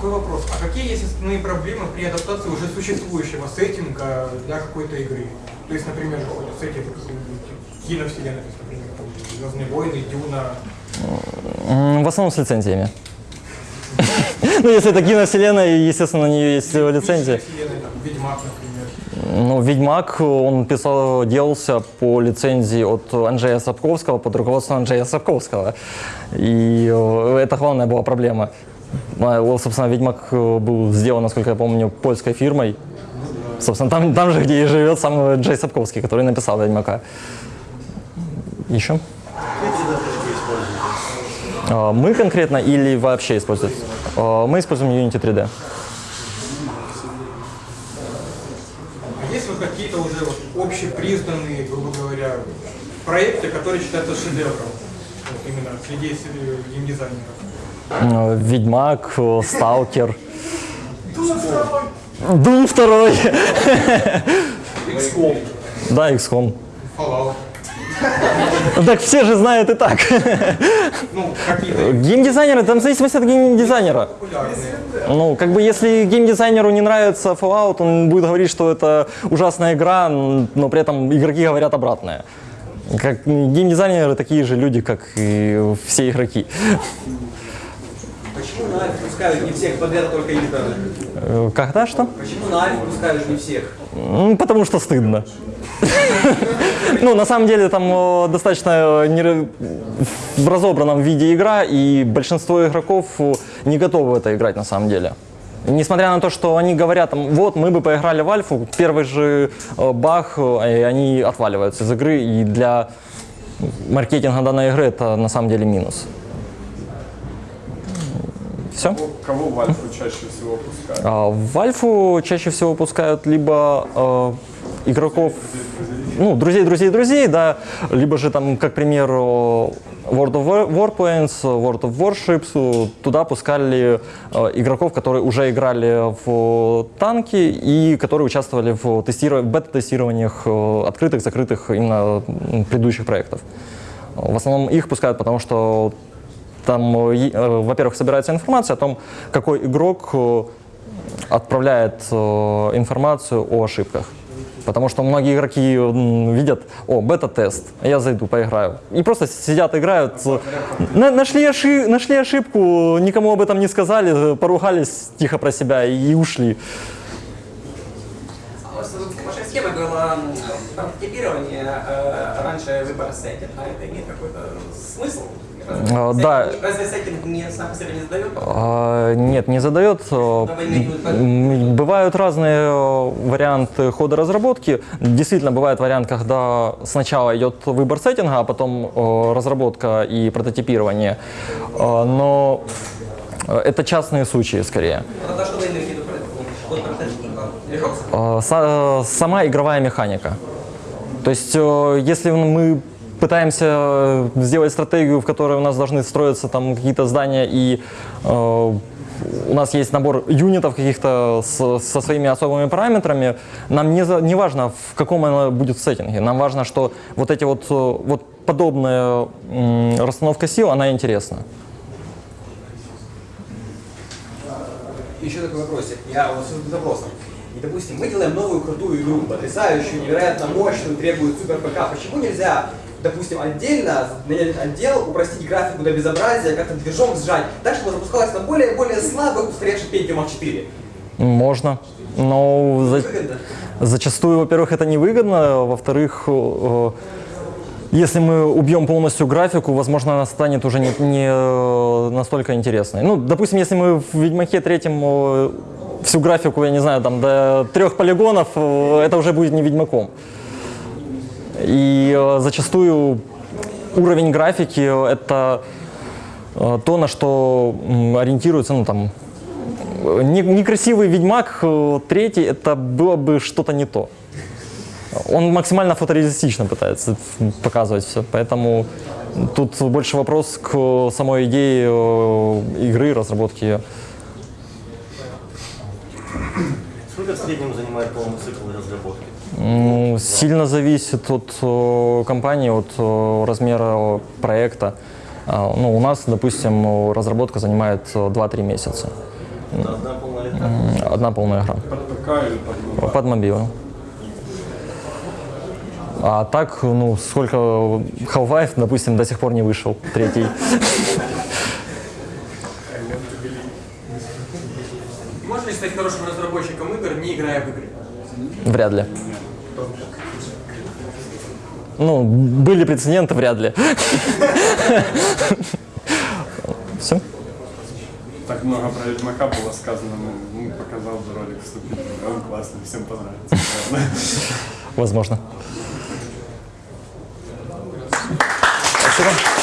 такой вопрос. А какие есть основные проблемы при адаптации уже существующего сеттинга для какой-то игры? То есть, например, какой-то сеттинг киновселенной, то есть, например, Звездные войны, Дюна. В основном с лицензиями. Ну, если это киновселенная, естественно, на нее есть лицензия. Вселенная, там, Ведьмак, например. Ну, Ведьмак, он писал, делался по лицензии от Анджея Сапковского, под руководством Анджея Сапковского. И э, это главная была проблема. Собственно, Ведьмак э, был сделан, насколько я помню, польской фирмой. Собственно, там, там же, где и живет сам Джей Сапковский, который написал Ведьмака. Еще? А, Мы конкретно или вообще используем? А, Мы используем Unity 3D. А есть вот какие-то уже общепризнанные, грубо говоря, проекты, которые считаются шедевром? Именно среди с- геймдизайнеров. Ведьмак, Сталкер. Doom 2. XCOM. Да, XCOM. Fallout. Так все же знают и так. Ну, Геймдизайнеры, там в зависимости от геймдизайнера. Ну, как бы если геймдизайнеру не нравится Fallout, он будет говорить, что это ужасная игра, но при этом игроки говорят обратное. Как геймдизайнеры такие же люди, как и все игроки. Почему на Альф пускают не всех подряд, только интерны? Э, Когда что? Почему на Альф пускают не всех? М, Потому что стыдно. Ну, на самом деле, там э, достаточно э, в разобранном виде игра, и большинство игроков не готовы это играть на самом деле. Несмотря на то, что они говорят, там, вот, мы бы поиграли в Альфу, первый же э, и они отваливаются из игры, и для маркетинга данной игры это на самом деле минус. Все? Кого в Альфу чаще всего пускают? А, В Альфу чаще всего пускают либо э, игроков, ну, друзей, друзей, друзей, да, либо же там, как пример, World of War- Warplanes, World of Warships, туда пускали э, игроков, которые уже играли в танки и которые участвовали в тестиров- бета-тестированиях открытых, закрытых именно предыдущих проектов. В основном их пускают, потому что там, э, э, во-первых, собирается информация о том, какой игрок э, отправляет информацию о ошибках. Потому что многие игроки видят, о, бета-тест, я зайду, поиграю. И просто сидят, играют. на- нашли, оши- нашли ошибку, никому об этом не сказали, поругались тихо про себя и ушли. А Ваша схема была э, раньше выбор сеттинга. Это имеет какой-то смысл? Разве А, да. Разве сеттинг не сам по себе не задает? А, Нет, не задает. Э, Бывают разные э, варианты хода разработки. Действительно, бывает вариант, когда сначала идет выбор сеттинга, а потом э, разработка и прототипирование. Э, Но э, это частные случаи скорее. Э, са- Сама игровая механика. То есть, э, если мы пытаемся э, сделать стратегию, в которой у нас должны строиться там какие-то здания и э, у нас есть набор юнитов каких-то со своими особыми параметрами, нам не, за- не важно, в каком она будет сеттинге. Нам важно, что вот эти вот, э, вот подобная расстановка сил, она интересна. Еще такой вопросик. Я вот с запросом. И, допустим, мы делаем новую крутую игру, потрясающую, невероятно мощную, требует супер ПК. Почему нельзя, допустим, отдельно нанять отдел, упростить графику до безобразия, как-то движок сжать, так, чтобы запускалось на более-более слабых, устаревших Pentium 4? Можно. Но за-? Зачастую, во-первых, это невыгодно, во-вторых, э, если мы убьем полностью графику, возможно, она станет уже не, не, э, настолько интересной. Ну, допустим, если мы в Ведьмаке третьем э, всю графику, я не знаю, там до трех полигонов, это уже будет не Ведьмаком. И э, зачастую уровень графики — это э, то, на что ориентируется, ну, там, не- некрасивый Ведьмак э, третий, это было бы что-то не то. Он максимально фотореалистично пытается показывать все, поэтому тут больше вопрос к самой идее игры, разработки ее. Сколько в среднем занимает полный цикл разработки? М, Сильно зависит от э, компании, от э, размера проекта. А, Ну, у нас, допустим, э, разработка занимает э, 2-3 месяца. Это одна полная. М, Одна полная игра. Под ПК или под mobile? Под мобилу. А так, ну, сколько Half-Life, допустим, до сих пор не вышел, третий. Можно ли стать хорошим разработчиком игр, не играя в игры? Вряд ли. Ну, были прецеденты, вряд ли. Все? Так много про Ведьмака было сказано, ну, ну, показал бы ролик вступительный, он классный, всем понравится. Возможно. Спасибо.